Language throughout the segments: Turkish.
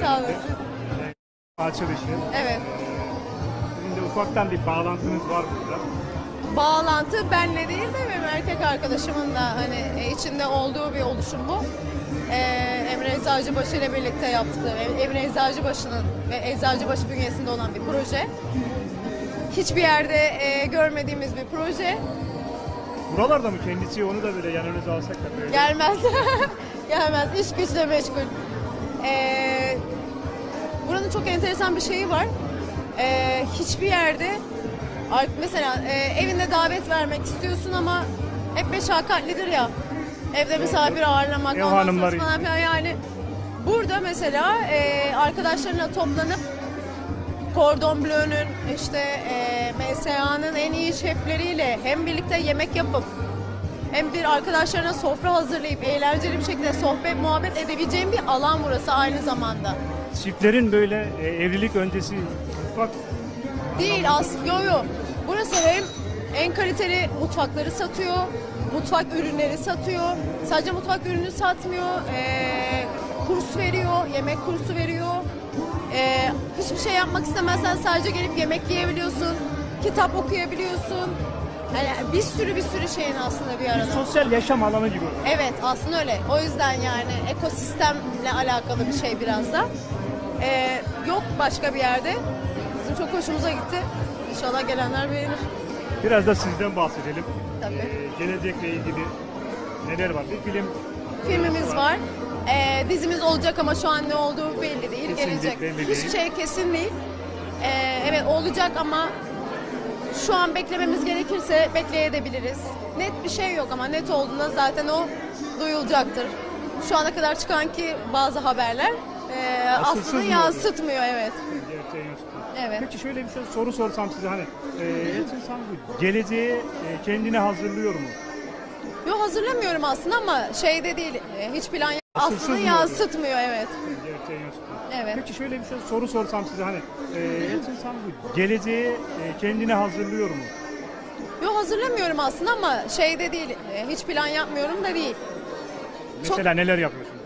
Sağ olun siz. Açılışı. Evet. Sizin de ufaktan bir bağlantınız var burada. Bağlantı benle değil de benim erkek arkadaşımın da hani e, içinde olduğu bir oluşum bu. Ee, Emre Eczacıbaşı ile birlikte yaptığı, e, Emre Eczacıbaşı'nın ve Eczacıbaşı bünyesinde olan bir proje. Hiçbir yerde e, görmediğimiz bir proje. Buralarda mı kendisi onu da böyle yanınıza alsak da böyle. Gelmez. Gelmez. İş güçle meşgul. Ee, buranın çok enteresan bir şeyi var. Ee, hiçbir yerde mesela e, evinde davet vermek istiyorsun ama hep meşakkatlidir ya. Evde misafir ağırlamak, Ev hanımları falan filan yani. Burada mesela e, arkadaşlarına toplanıp Cordon Bleu'nun işte e, MSA'nın en iyi şefleriyle hem birlikte yemek yapıp hem bir arkadaşlarına sofra hazırlayıp eğlenceli bir şekilde sohbet muhabbet edebileceğim bir alan burası aynı zamanda. Çiftlerin böyle e, evlilik öncesi ufak Değil aslında yo yo. Burası hem en kaliteli mutfakları satıyor, mutfak ürünleri satıyor. Sadece mutfak ürünü satmıyor, ee, kurs veriyor, yemek kursu veriyor. Ee, hiçbir şey yapmak istemezsen sadece gelip yemek yiyebiliyorsun, kitap okuyabiliyorsun. Yani bir sürü bir sürü şeyin aslında bir arada. sosyal yaşam alanı gibi. Evet aslında öyle. O yüzden yani ekosistemle alakalı bir şey biraz da. Ee, yok başka bir yerde. Bizim çok hoşumuza gitti. İnşallah gelenler beğenir. Biraz da sizden bahsedelim. Tabii. E, gelecekle ilgili neler var? Bir film Filmimiz var. Ee, dizimiz olacak ama şu an ne olduğu belli değil. Kesinlikle Gelecek. belli. Hiçbir şey kesin değil. Ee, evet olacak ama şu an beklememiz gerekirse bekleyebiliriz. Net bir şey yok ama net olduğunda zaten o duyulacaktır. Şu ana kadar çıkan ki bazı haberler e, aslında mı yansıtmıyor evet. gerçeği. Evet. Peki şöyle bir şey soru sorsam size hani e, insan bu geleceğe e, kendini hazırlıyor mu? Yo hazırlamıyorum aslında ama şeyde değil. e, Hiç plan Mı yansıtmıyor evet. Gerçeği. Evet. Peki şöyle bir şey soru sorsam size hani e, insan bu geleceğe e, kendini hazırlıyor mu? Yo hazırlamıyorum aslında ama şeyde değil. e, Hiç plan yapmıyorum da değil. Mesela neler yapıyorsunuz?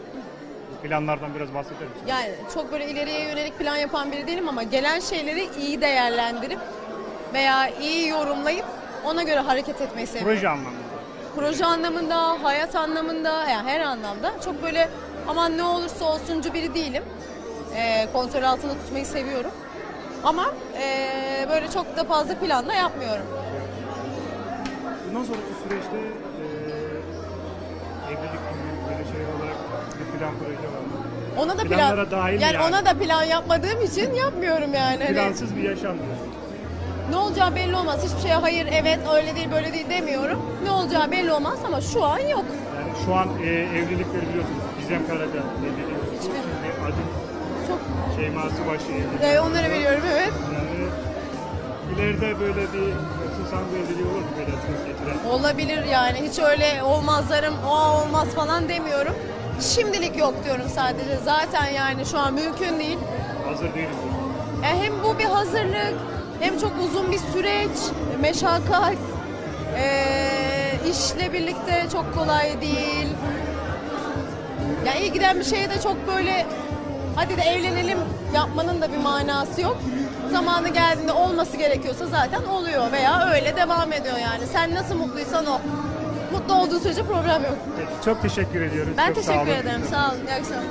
Bu planlardan biraz bahseder misiniz? Yani çok böyle ileriye yönelik plan yapan biri değilim ama gelen şeyleri iyi değerlendirip veya iyi yorumlayıp ona göre hareket etmeyi seviyorum. Proje anlamında. Proje anlamında, hayat anlamında, yani her anlamda çok böyle aman ne olursa olsuncu biri değilim. Ee, kontrol altında tutmayı seviyorum. Ama ee, böyle çok da fazla plan da yapmıyorum. Bundan sonraki süreçte e, evlilik gibi böyle şey olarak bir plan proje var. mı? Ona da plan, Planlara dahil mi yani, yani? ona da plan yapmadığım için yapmıyorum yani. Hani Plansız bir yaşam diyorsun. Ne olacağı belli olmaz. Hiçbir şeye hayır, evet, öyle değil, böyle değil demiyorum. Ne olacağı belli olmaz ama şu an yok. Yani şu an e, evlilikleri biliyorsunuz. Gizem Karaca evliliği. Şimdi Acun Çok Şeyması başı evliliği. e, onları biliyorum evet. Yani ileride böyle bir susan bir evliliği olur mu böyle söz getiren? Olabilir yani. Hiç öyle olmazlarım, o olmaz falan demiyorum. Şimdilik yok diyorum sadece. Zaten yani şu an mümkün değil. Hazır değiliz. E, hem bu bir hazırlık, hem çok uzun bir süreç, meşakkat, e, işle birlikte çok kolay değil. Ya iyi giden bir şeye de çok böyle hadi de evlenelim yapmanın da bir manası yok. Zamanı geldiğinde olması gerekiyorsa zaten oluyor veya öyle devam ediyor yani. Sen nasıl mutluysan o. Mutlu olduğu sürece problem yok. Peki, çok teşekkür ediyoruz. Ben Çok sağ teşekkür olun. ederim. Sağ olun. İyi akşamlar.